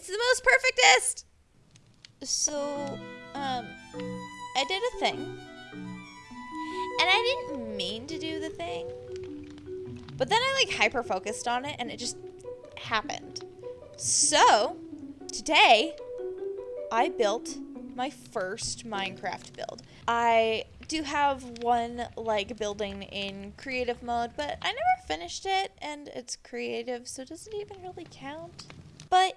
It's the most perfectest! So, um, I did a thing. And I didn't mean to do the thing. But then I like hyper focused on it and it just happened. So, today I built my first Minecraft build. I do have one like building in creative mode, but I never finished it and it's creative, so it does it even really count? But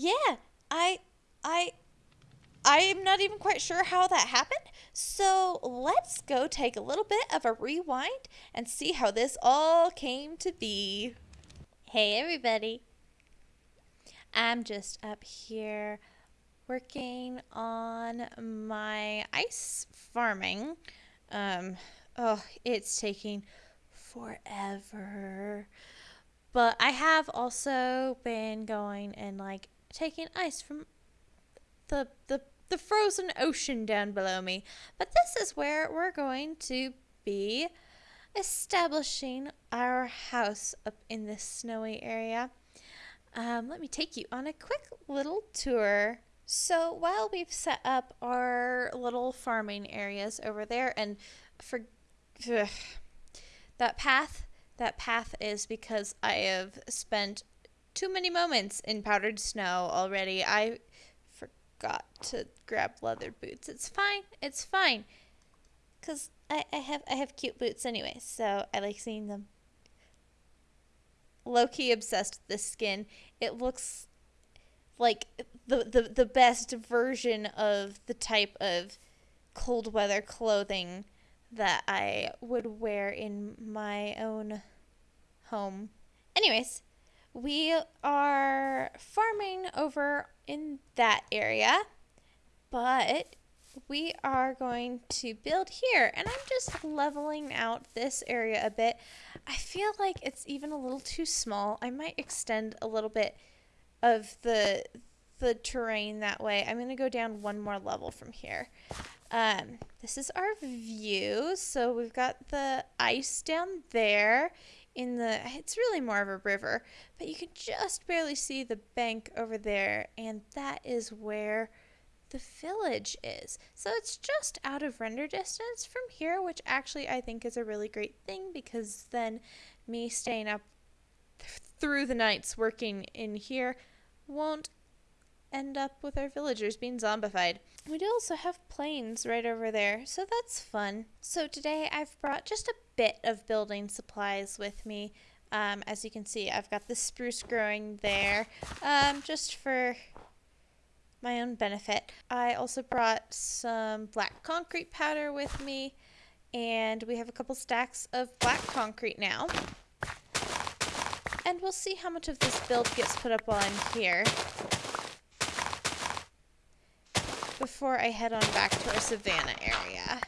yeah, I I I'm not even quite sure how that happened. So let's go take a little bit of a rewind and see how this all came to be. Hey everybody. I'm just up here working on my ice farming. Um, oh, it's taking forever. But I have also been going and like taking ice from the the the frozen ocean down below me. But this is where we're going to be establishing our house up in this snowy area. Um, let me take you on a quick little tour. So while we've set up our little farming areas over there, and for ugh, that path, that path is because I have spent too many moments in powdered snow already. I forgot to grab leather boots. It's fine. It's fine. Cause I, I have I have cute boots anyway, so I like seeing them. Low key obsessed with this skin. It looks like the, the the best version of the type of cold weather clothing that I would wear in my own home. Anyways, we are farming over in that area, but we are going to build here and I'm just leveling out this area a bit. I feel like it's even a little too small. I might extend a little bit of the the terrain that way. I'm going to go down one more level from here. Um, this is our view. So we've got the ice down there in the it's really more of a river, but you can just barely see the bank over there and that is where the village is. So it's just out of render distance from here, which actually I think is a really great thing because then me staying up th through the nights working in here won't end up with our villagers being zombified. We do also have plains right over there, so that's fun. So today I've brought just a bit of building supplies with me. Um, as you can see, I've got the spruce growing there, um, just for my own benefit. I also brought some black concrete powder with me, and we have a couple stacks of black concrete now. And we'll see how much of this build gets put up I'm here before I head on back to our savannah area.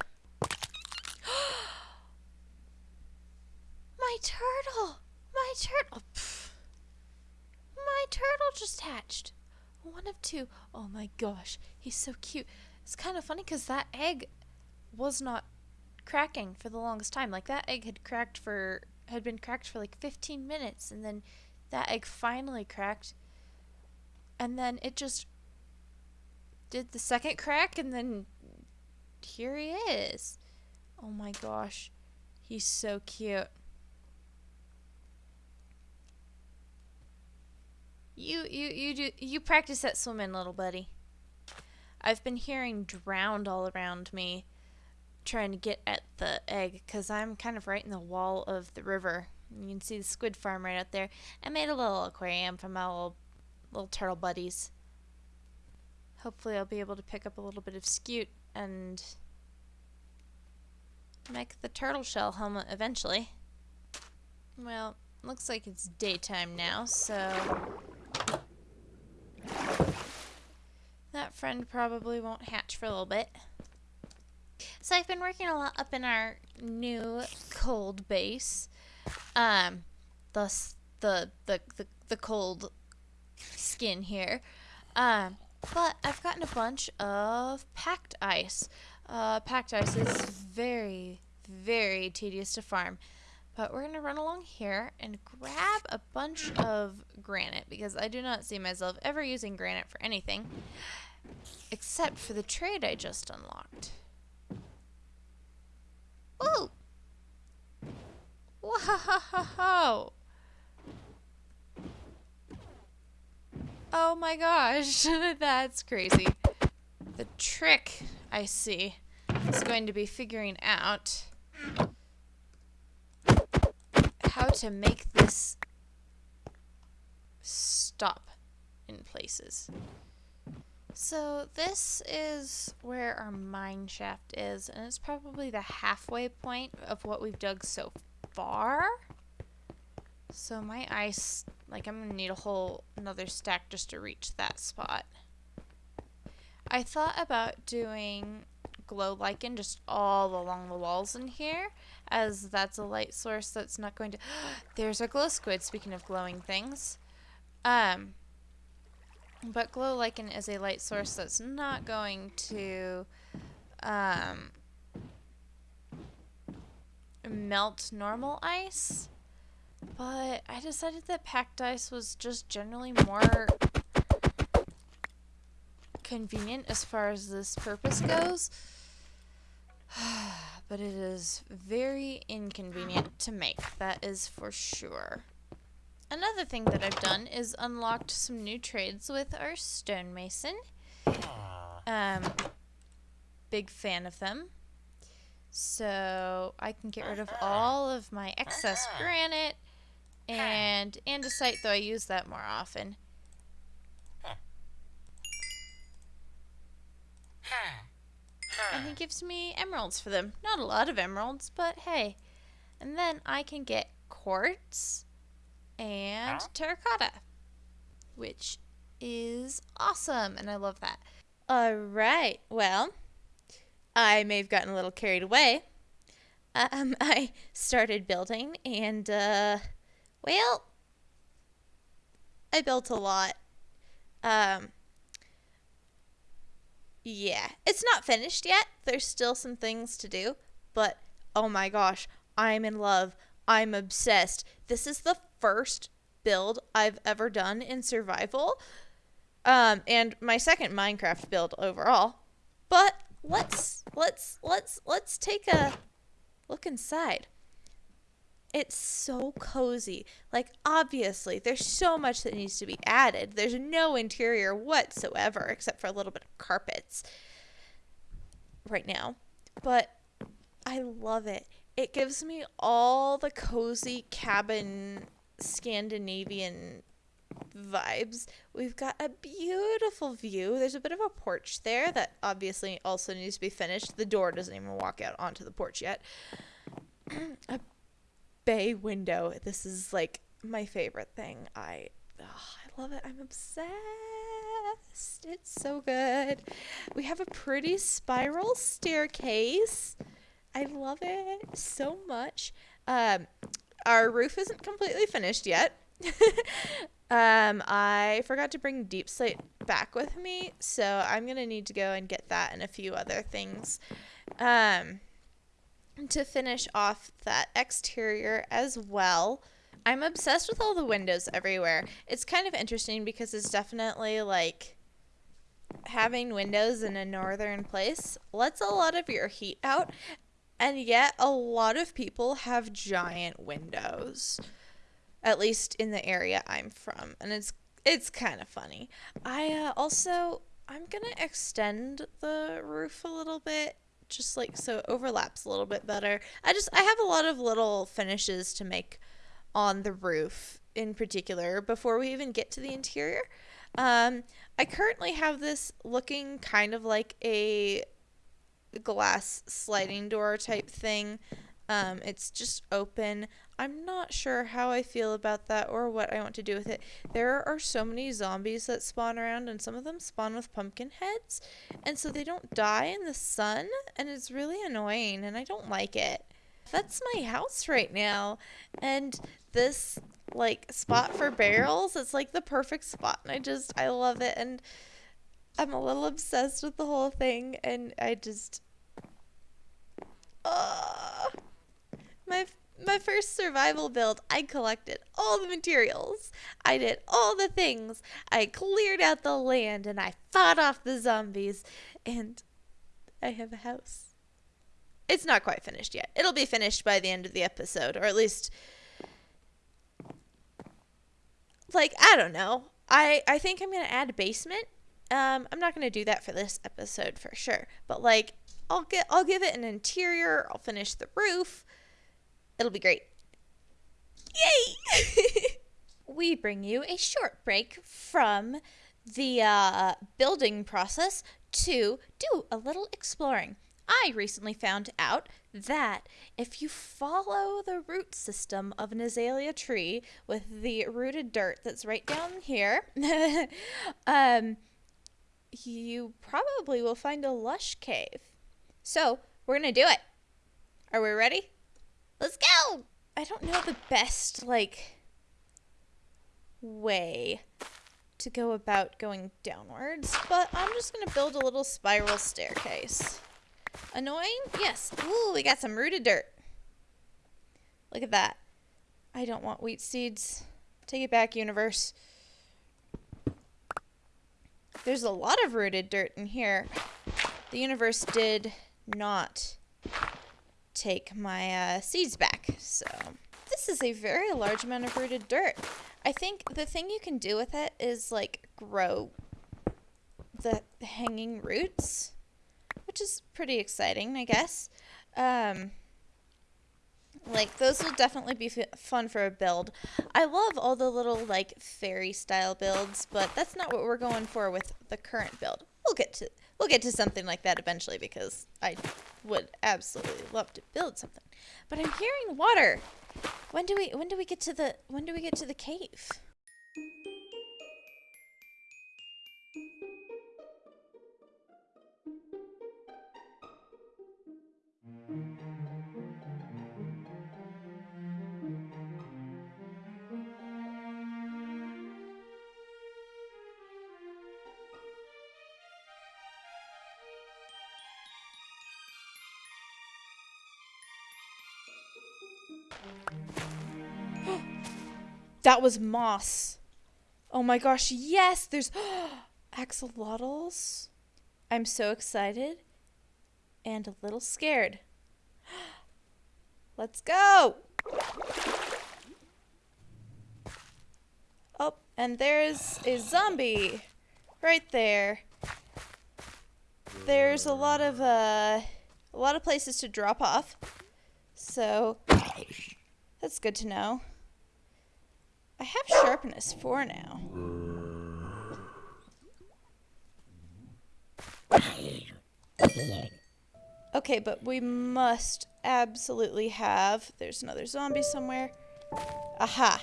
my turtle! My turtle! Pff. My turtle just hatched. One of two. Oh my gosh, he's so cute. It's kind of funny because that egg was not cracking for the longest time. Like that egg had cracked for had been cracked for like 15 minutes and then that egg finally cracked and then it just did the second crack and then here he is. Oh my gosh. He's so cute. You you you do you practice that swimming, little buddy. I've been hearing drowned all around me trying to get at the egg because I'm kind of right in the wall of the river. You can see the squid farm right out there. I made a little aquarium for my little, little turtle buddies. Hopefully I'll be able to pick up a little bit of scute and make the turtle shell helmet eventually. Well, looks like it's daytime now, so that friend probably won't hatch for a little bit. So I've been working a lot up in our new cold base. Um, thus the the the, the cold skin here. Um, but I've gotten a bunch of packed ice. Uh, packed ice is very, very tedious to farm. But we're going to run along here and grab a bunch of granite because I do not see myself ever using granite for anything except for the trade I just unlocked. Ooh! Whoa! Oh my gosh, that's crazy. The trick, I see, is going to be figuring out how to make this stop in places. So this is where our mine shaft is, and it's probably the halfway point of what we've dug so far. So my ice, like I'm gonna need a whole another stack just to reach that spot. I thought about doing glow lichen just all along the walls in here, as that's a light source that's not going to... There's a glow squid, speaking of glowing things. Um, but glow lichen is a light source that's not going to um, melt normal ice. But I decided that packed ice was just generally more convenient as far as this purpose goes. but it is very inconvenient to make, that is for sure. Another thing that I've done is unlocked some new trades with our stonemason. Um, big fan of them. So I can get rid of all of my excess granite and andesite, though I use that more often. And he gives me emeralds for them. Not a lot of emeralds, but hey. And then I can get quartz and terracotta, which is awesome, and I love that. All right, well, I may have gotten a little carried away. Um, I started building, and uh, well, I built a lot. Um, yeah, it's not finished yet. There's still some things to do, but oh my gosh, I'm in love. I'm obsessed. This is the first build I've ever done in survival. Um, and my second Minecraft build overall. But let's let's let's let's take a look inside. It's so cozy. Like, obviously, there's so much that needs to be added. There's no interior whatsoever except for a little bit of carpets right now. But I love it. It gives me all the cozy cabin Scandinavian vibes. We've got a beautiful view. There's a bit of a porch there that obviously also needs to be finished. The door doesn't even walk out onto the porch yet. a bay window. This is like my favorite thing. I oh, I love it. I'm obsessed. It's so good. We have a pretty spiral staircase. I love it so much. Um, our roof isn't completely finished yet. um, I forgot to bring deep slate back with me, so I'm gonna need to go and get that and a few other things. Um, to finish off that exterior as well. I'm obsessed with all the windows everywhere. It's kind of interesting because it's definitely like having windows in a northern place lets a lot of your heat out, and yet a lot of people have giant windows. At least in the area I'm from, and it's it's kind of funny. I uh, also I'm gonna extend the roof a little bit just like so it overlaps a little bit better. I just I have a lot of little finishes to make on the roof in particular before we even get to the interior. Um, I currently have this looking kind of like a glass sliding door type thing. Um, it's just open. I'm not sure how I feel about that or what I want to do with it. There are so many zombies that spawn around, and some of them spawn with pumpkin heads, and so they don't die in the sun, and it's really annoying, and I don't like it. That's my house right now, and this like spot for barrels, it's like the perfect spot, and I just I love it, and I'm a little obsessed with the whole thing, and I just. Uh, my my first survival build, I collected all the materials. I did all the things. I cleared out the land and I fought off the zombies. And I have a house. It's not quite finished yet. It'll be finished by the end of the episode, or at least like I don't know. I I think I'm gonna add a basement. Um, I'm not gonna do that for this episode for sure, but like I'll get I'll give it an interior. I'll finish the roof. It'll be great. Yay! we bring you a short break from the uh, building process to do a little exploring. I recently found out that if you follow the root system of an azalea tree with the rooted dirt that's right down here, um, you probably will find a lush cave. So, we're going to do it. Are we ready? Let's go! I don't know the best, like, way to go about going downwards, but I'm just going to build a little spiral staircase. Annoying? Yes. Ooh, we got some rooted dirt. Look at that. I don't want wheat seeds. Take it back, universe. There's a lot of rooted dirt in here. The universe did not take my uh, seeds back, so... This is a very large amount of rooted dirt. I think the thing you can do with it is, like, grow the hanging roots which is pretty exciting, I guess. Um, like those will definitely be fun for a build. I love all the little like fairy style builds, but that's not what we're going for with the current build. We'll get to we'll get to something like that eventually because I would absolutely love to build something. But I'm hearing water. When do we when do we get to the when do we get to the cave? That was moss. Oh my gosh, yes, there's axolotls. I'm so excited and a little scared. Let's go. Oh, and there's a zombie right there. There's a lot of uh a lot of places to drop off. So that's good to know. I have sharpness 4 now. Okay, but we must absolutely have... There's another zombie somewhere. Aha.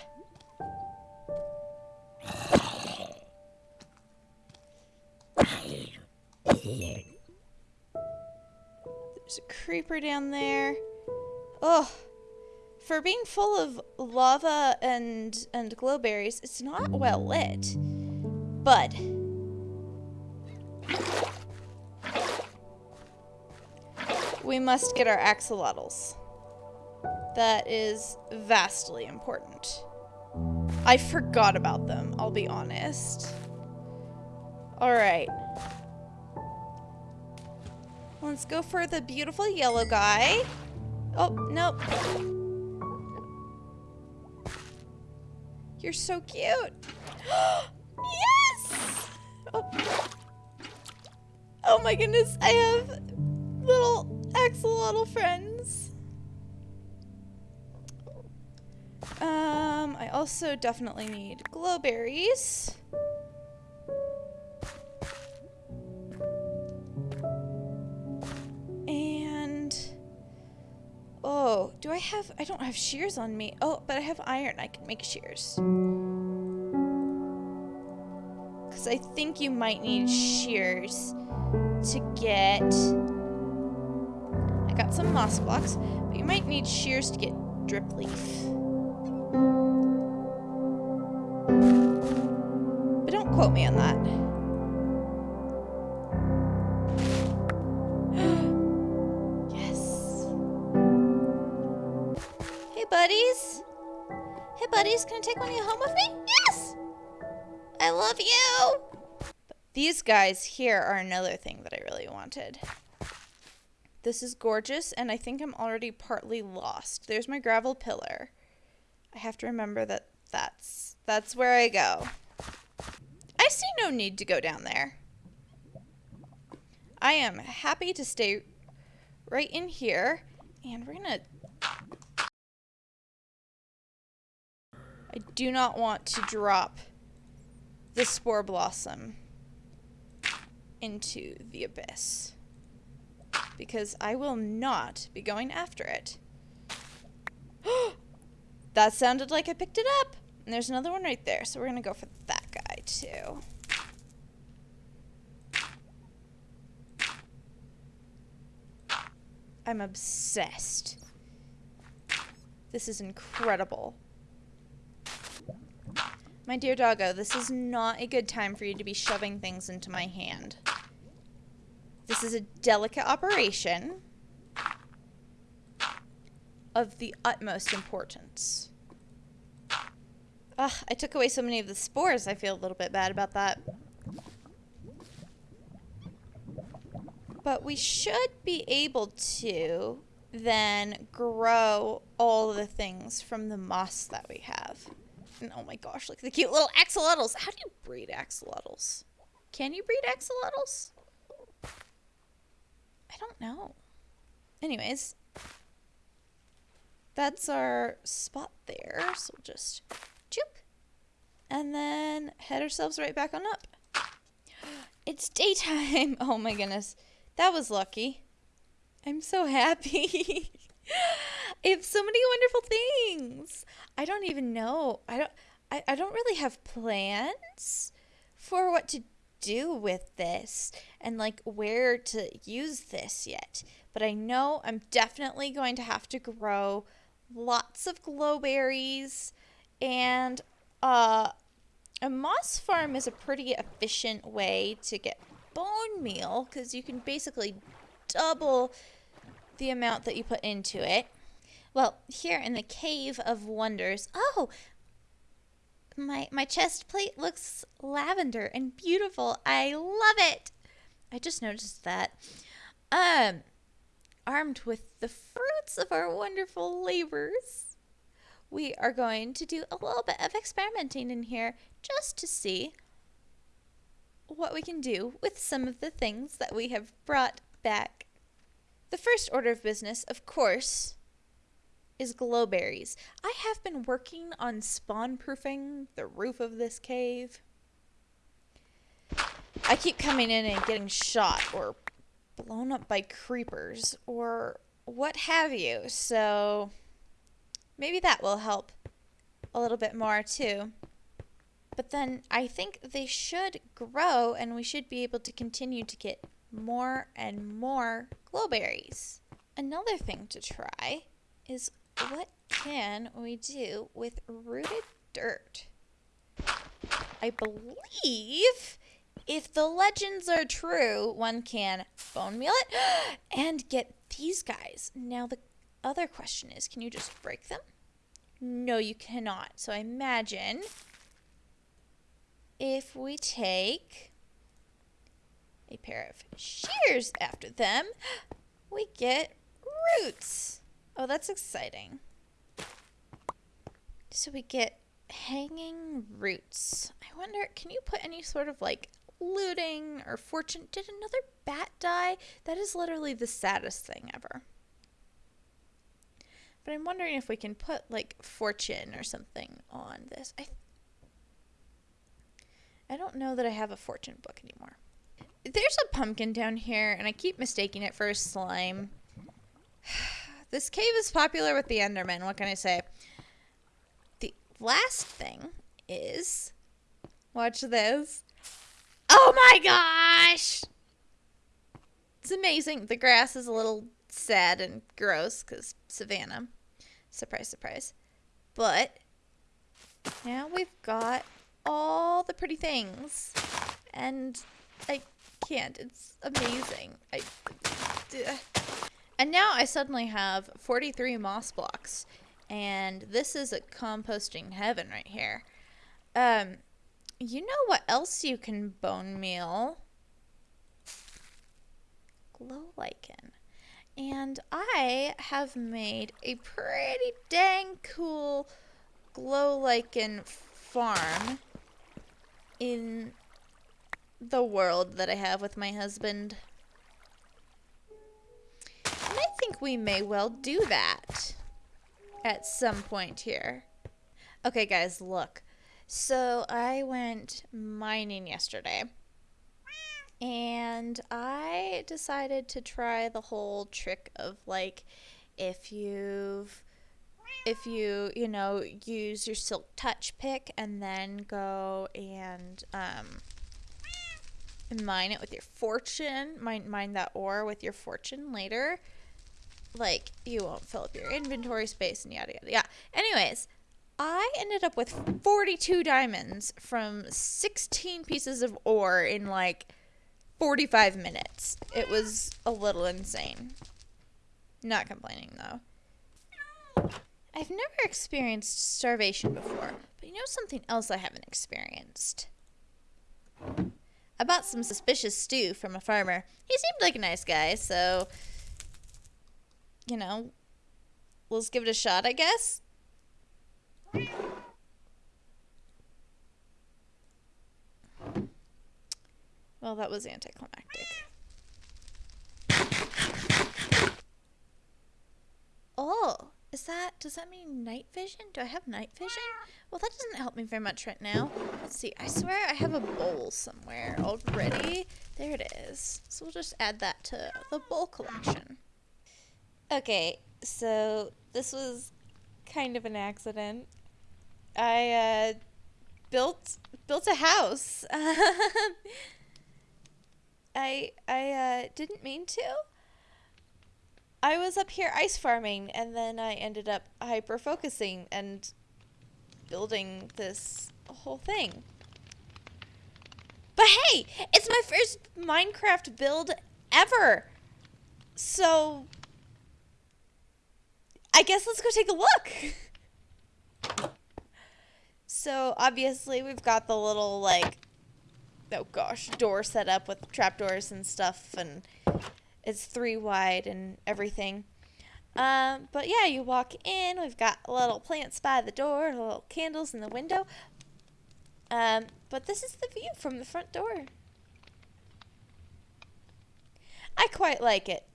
There's a creeper down there. Oh, for being full of lava and and glowberries, it's not well lit. But we must get our axolotls. That is vastly important. I forgot about them, I'll be honest. Alright. Let's go for the beautiful yellow guy. Oh, nope. You're so cute. yes! Oh. oh my goodness, I have little axolotl friends. Um, I also definitely need glowberries. Oh, do I have... I don't have shears on me. Oh, but I have iron. I can make shears. Because I think you might need shears to get... I got some moss blocks, but you might need shears to get drip leaf. But don't quote me on that. Buddies. Can I take one of you home with me? Yes! I love you! These guys here are another thing that I really wanted. This is gorgeous, and I think I'm already partly lost. There's my gravel pillar. I have to remember that that's, that's where I go. I see no need to go down there. I am happy to stay right in here, and we're gonna... I do not want to drop the spore blossom into the abyss because I will not be going after it. that sounded like I picked it up. And there's another one right there, so we're going to go for that guy too. I'm obsessed. This is incredible. My dear doggo, this is not a good time for you to be shoving things into my hand. This is a delicate operation of the utmost importance. Ugh, I took away so many of the spores. I feel a little bit bad about that. But we should be able to then grow all the things from the moss that we have. And oh my gosh, look at the cute little axolotls. How do you breed axolotls? Can you breed axolotls? I don't know. Anyways, that's our spot there. So we'll just choop. And then head ourselves right back on up. It's daytime. Oh my goodness. That was lucky. I'm so happy. I have so many wonderful things. I don't even know. I don't I, I don't really have plans for what to do with this and like where to use this yet. But I know I'm definitely going to have to grow lots of glowberries and uh, a moss farm is a pretty efficient way to get bone meal because you can basically double the amount that you put into it. Well, here in the Cave of Wonders, oh, my my chest plate looks lavender and beautiful. I love it. I just noticed that. Um armed with the fruits of our wonderful labors, we are going to do a little bit of experimenting in here just to see what we can do with some of the things that we have brought back. The first order of business, of course, is glowberries. I have been working on spawn proofing the roof of this cave. I keep coming in and getting shot or blown up by creepers or what have you, so maybe that will help a little bit more too. But then I think they should grow and we should be able to continue to get more and more glowberries. Another thing to try is what can we do with rooted dirt? I believe if the legends are true, one can bone meal it and get these guys. Now, the other question is can you just break them? No, you cannot. So I imagine if we take a pair of shears after them, we get roots. Oh, that's exciting. So we get hanging roots. I wonder, can you put any sort of like looting or fortune? Did another bat die? That is literally the saddest thing ever. But I'm wondering if we can put like fortune or something on this. I I don't know that I have a fortune book anymore. There's a pumpkin down here, and I keep mistaking it for a slime. This cave is popular with the Endermen. What can I say? The last thing is... Watch this. Oh my gosh! It's amazing. The grass is a little sad and gross because savannah. Surprise, surprise. But now we've got all the pretty things. And I can't. It's amazing. I... And now I suddenly have 43 moss blocks. And this is a composting heaven right here. Um, you know what else you can bone meal? Glow lichen. And I have made a pretty dang cool glow lichen farm in the world that I have with my husband. Think we may well do that at some point here. Okay, guys, look. So I went mining yesterday. And I decided to try the whole trick of like if you've if you, you know, use your silk touch pick and then go and um mine it with your fortune, mine mine that ore with your fortune later, like you won't fill up your inventory space and yada yada. Yeah. Anyways, I ended up with 42 diamonds from 16 pieces of ore in like 45 minutes. It was a little insane. Not complaining though. I've never experienced starvation before, but you know something else I haven't experienced? I bought some suspicious stew from a farmer. He seemed like a nice guy, so you know, let's give it a shot, I guess. Well, that was anticlimactic. Oh, is that, does that mean night vision? Do I have night vision? Well, that doesn't help me very much right now. Let's see, I swear I have a bowl somewhere already. There it is. So we'll just add that to the bowl collection. Okay, so this was kind of an accident. I uh, built built a house. I I uh, didn't mean to. I was up here ice farming, and then I ended up hyper focusing and building this whole thing. But hey, it's my first Minecraft build ever. So I guess let's go take a look. so obviously we've got the little like oh gosh, door set up with trapdoors and stuff and it's three wide and everything. Um, but yeah, you walk in, we've got little plants by the door, little candles in the window. Um, but this is the view from the front door. I quite like it.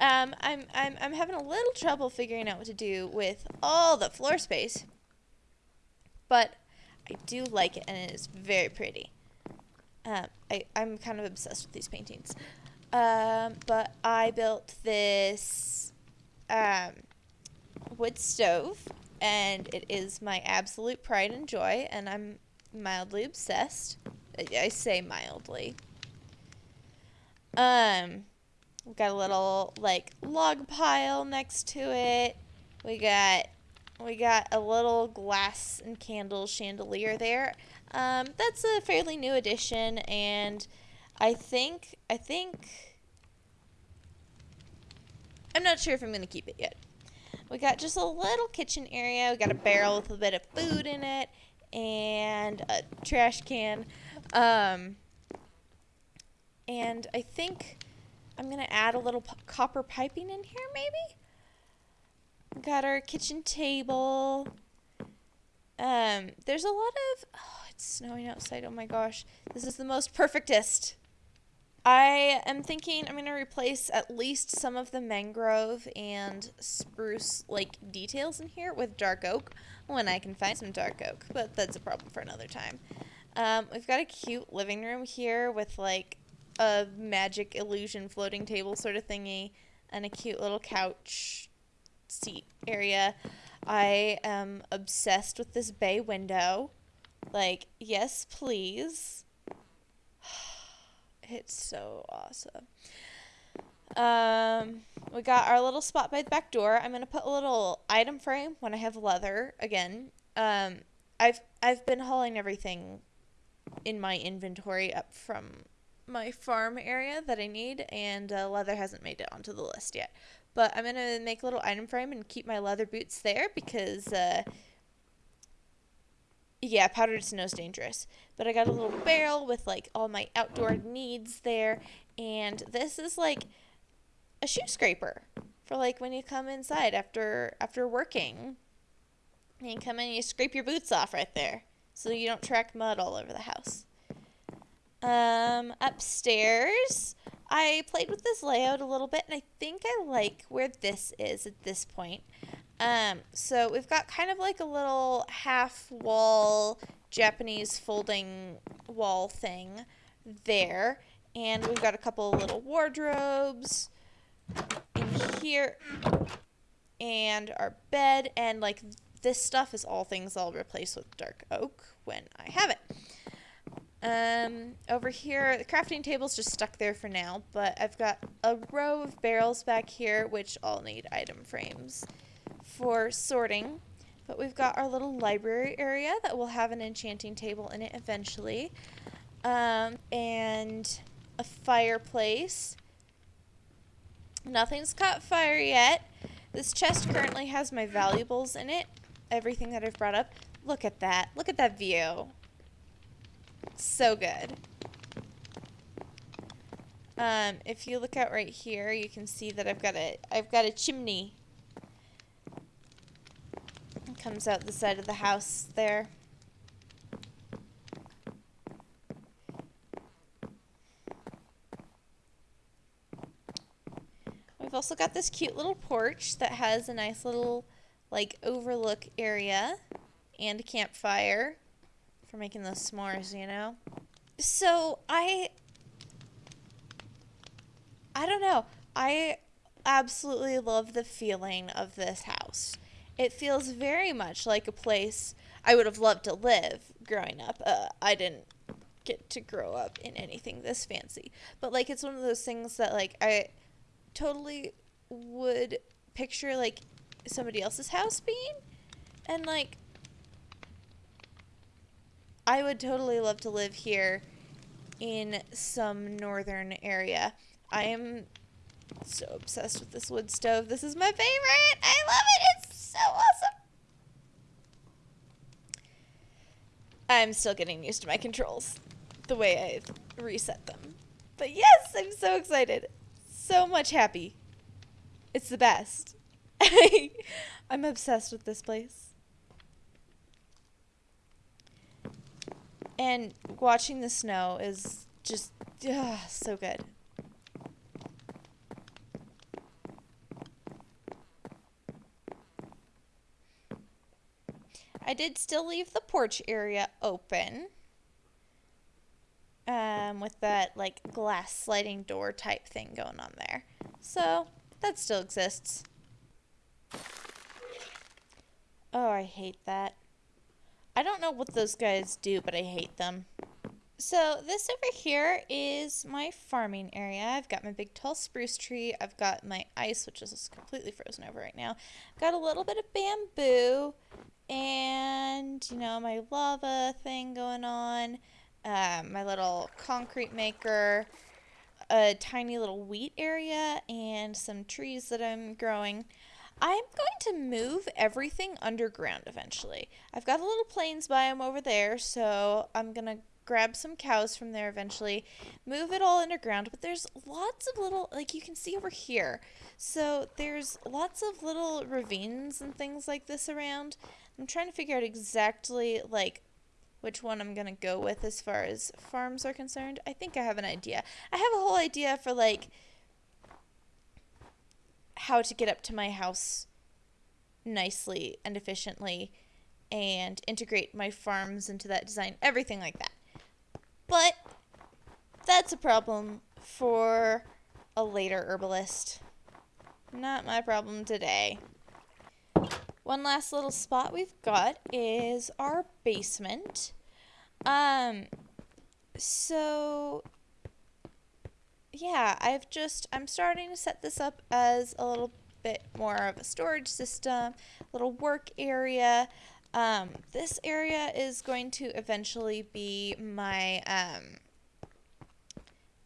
Um, I'm, I'm, I'm having a little trouble figuring out what to do with all the floor space. But I do like it, and it is very pretty. Um, I, I'm kind of obsessed with these paintings. Um, but I built this um, wood stove, and it is my absolute pride and joy, and I'm mildly obsessed. I, I say mildly. Um, we got a little like log pile next to it. We got we got a little glass and candle chandelier there. Um, that's a fairly new addition, and I think I think I'm not sure if I'm gonna keep it yet. We got just a little kitchen area. We got a barrel with a bit of food in it, and a trash can. Um, and I think I'm going to add a little copper piping in here, maybe? Got our kitchen table. Um, there's a lot of... Oh, it's snowing outside. Oh my gosh. This is the most perfectest. I am thinking I'm going to replace at least some of the mangrove and spruce like details in here with dark oak when I can find some dark oak, but that's a problem for another time. Um, we've got a cute living room here with like a magic illusion floating table sort of thingy and a cute little couch seat area. I am obsessed with this bay window. Like, yes, please. It's so awesome. Um, we got our little spot by the back door. I'm gonna put a little item frame when I have leather again. Um, I've I've been hauling everything in my inventory up from my farm area that I need, and uh, leather hasn't made it onto the list yet. But I'm gonna make a little item frame and keep my leather boots there because, uh, yeah, powdered snow's dangerous. But I got a little barrel with like all my outdoor needs there, and this is like a shoe scraper for like when you come inside after after working. And you come in and you scrape your boots off right there so you don't track mud all over the house. Um, upstairs, I played with this layout a little bit, and I think I like where this is at this point. Um, so we've got kind of like a little half wall Japanese folding wall thing there, and we've got a couple little wardrobes in here, and our bed, and like this stuff is all things I'll replace with dark oak when I have it. Um, over here, the crafting table's just stuck there for now, but I've got a row of barrels back here, which all need item frames for sorting. But we've got our little library area that will have an enchanting table in it eventually. Um, and a fireplace. Nothing's caught fire yet. This chest currently has my valuables in it. Everything that I've brought up. Look at that. Look at that view. So good. Um, if you look out right here, you can see that I've got a I've got a chimney. It comes out the side of the house there. We've also got this cute little porch that has a nice little like overlook area and a campfire for making those s'mores, you know? So I I don't know. I absolutely love the feeling of this house. It feels very much like a place I would have loved to live growing up. Uh, I didn't get to grow up in anything this fancy, but like it's one of those things that like I totally would picture like somebody else's house being, and like I would totally love to live here in some northern area. I am so obsessed with this wood stove. This is my favorite. I love it. It's so awesome. I'm still getting used to my controls, the way I reset them. But yes, I'm so excited. So much happy. It's the best. I'm obsessed with this place. And watching the snow is just ugh, so good. I did still leave the porch area open. Um, with that like glass sliding door type thing going on there. So that still exists. Oh, I hate that. Don't know what those guys do, but I hate them. So this over here is my farming area. I've got my big tall spruce tree. I've got my ice, which is completely frozen over right now. Got a little bit of bamboo and, you know, my lava thing going on. Um, my little concrete maker. A tiny little wheat area and some trees that I'm growing. I'm going to move everything underground eventually. I've got a little plains biome over there, so I'm going to grab some cows from there eventually, move it all underground, but there's lots of little, like you can see over here. So there's lots of little ravines and things like this around. I'm trying to figure out exactly, like, which one I'm going to go with as far as farms are concerned. I think I have an idea. I have a whole idea for, like, how to get up to my house nicely and efficiently and integrate my farms into that design, everything like that. But that's a problem for a later herbalist. Not my problem today. One last little spot we've got is our basement. Um, so yeah, I've just, I'm starting to set this up as a little bit more of a storage system, a little work area. Um, this area is going to eventually be my, um,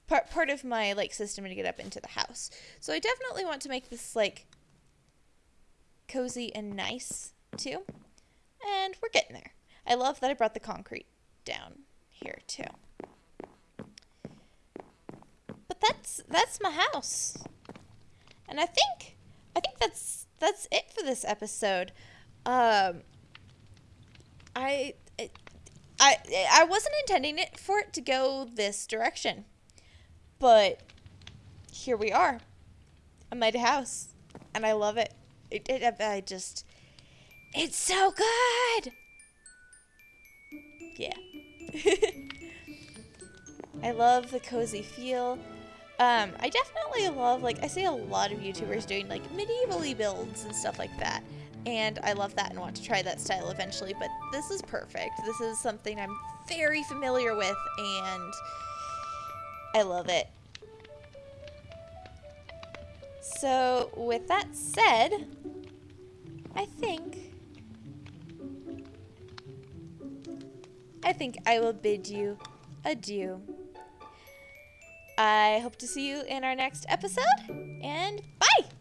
part part of my like system to get up into the house. So I definitely want to make this like cozy and nice too. And we're getting there. I love that I brought the concrete down here too. But that's that's my house. And I think I think that's that's it for this episode. Um I I I wasn't intending it for it to go this direction. But here we are. I made a house and I love it. It, it I just it's so good. Yeah. I love the cozy feel. Um, I definitely love, like, I see a lot of YouTubers doing, like, medievally builds and stuff like that. And I love that and want to try that style eventually, but this is perfect. This is something I'm very familiar with, and I love it. So, with that said, I think I think I will bid you adieu. I hope to see you in our next episode, and bye!